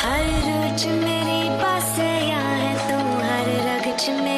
हर रोज मेरी पास या है तू हर रगच में